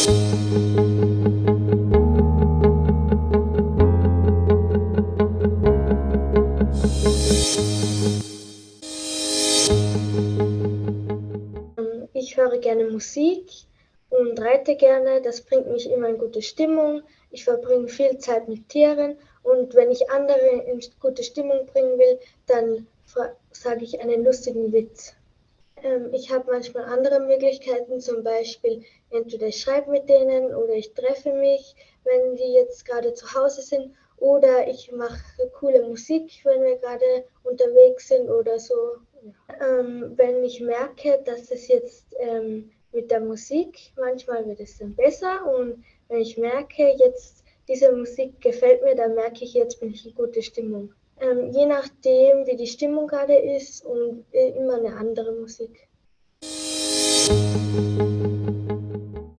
Ich höre gerne Musik und reite gerne. Das bringt mich immer in gute Stimmung. Ich verbringe viel Zeit mit Tieren und wenn ich andere in gute Stimmung bringen will, dann sage ich einen lustigen Witz. Ähm, ich habe manchmal andere Möglichkeiten, zum Beispiel entweder ich schreibe mit denen oder ich treffe mich, wenn die jetzt gerade zu Hause sind oder ich mache coole Musik, wenn wir gerade unterwegs sind oder so. Ähm, wenn ich merke, dass es jetzt ähm, mit der Musik, manchmal wird es dann besser und wenn ich merke, jetzt diese Musik gefällt mir, dann merke ich, jetzt bin ich in gute Stimmung. Ähm, je nachdem, wie die Stimmung gerade ist und äh, immer eine andere Musik.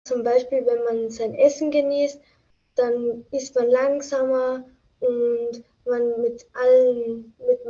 Zum Beispiel, wenn man sein Essen genießt, dann ist man langsamer und man mit allen, mit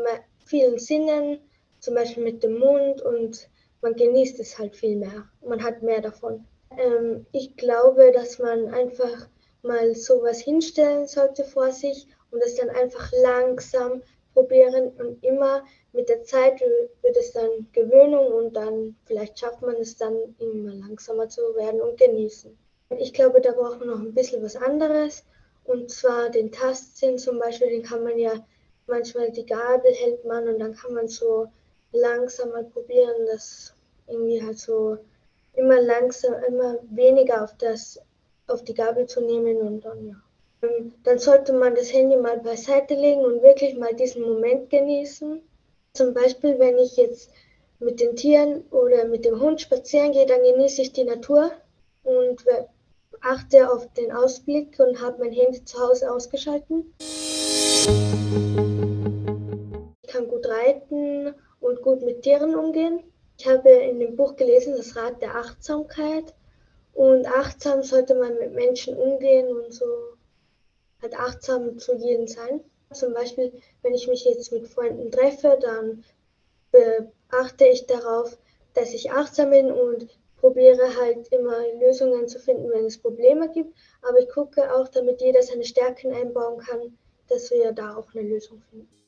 vielen Sinnen, zum Beispiel mit dem Mund und man genießt es halt viel mehr. Man hat mehr davon. Ähm, ich glaube, dass man einfach mal sowas hinstellen sollte vor sich und es dann einfach langsam probieren und immer mit der Zeit wird es dann Gewöhnung und dann vielleicht schafft man es dann immer langsamer zu werden und genießen. Ich glaube, da braucht man noch ein bisschen was anderes und zwar den Tastsinn zum Beispiel, den kann man ja manchmal die Gabel hält man und dann kann man so langsam mal probieren, das irgendwie halt so immer langsam, immer weniger auf das, auf die Gabel zu nehmen und dann ja. Ähm, dann sollte man das Handy mal beiseite legen und wirklich mal diesen Moment genießen. Zum Beispiel, wenn ich jetzt mit den Tieren oder mit dem Hund spazieren gehe, dann genieße ich die Natur und achte auf den Ausblick und habe mein Handy zu Hause ausgeschalten. Ich kann gut reiten und gut mit Tieren umgehen. Ich habe in dem Buch gelesen, das Rad der Achtsamkeit. Und achtsam sollte man mit Menschen umgehen und so halt achtsam zu jedem sein. Zum Beispiel, wenn ich mich jetzt mit Freunden treffe, dann achte ich darauf, dass ich achtsam bin und probiere halt immer Lösungen zu finden, wenn es Probleme gibt. Aber ich gucke auch, damit jeder seine Stärken einbauen kann, dass wir da auch eine Lösung finden.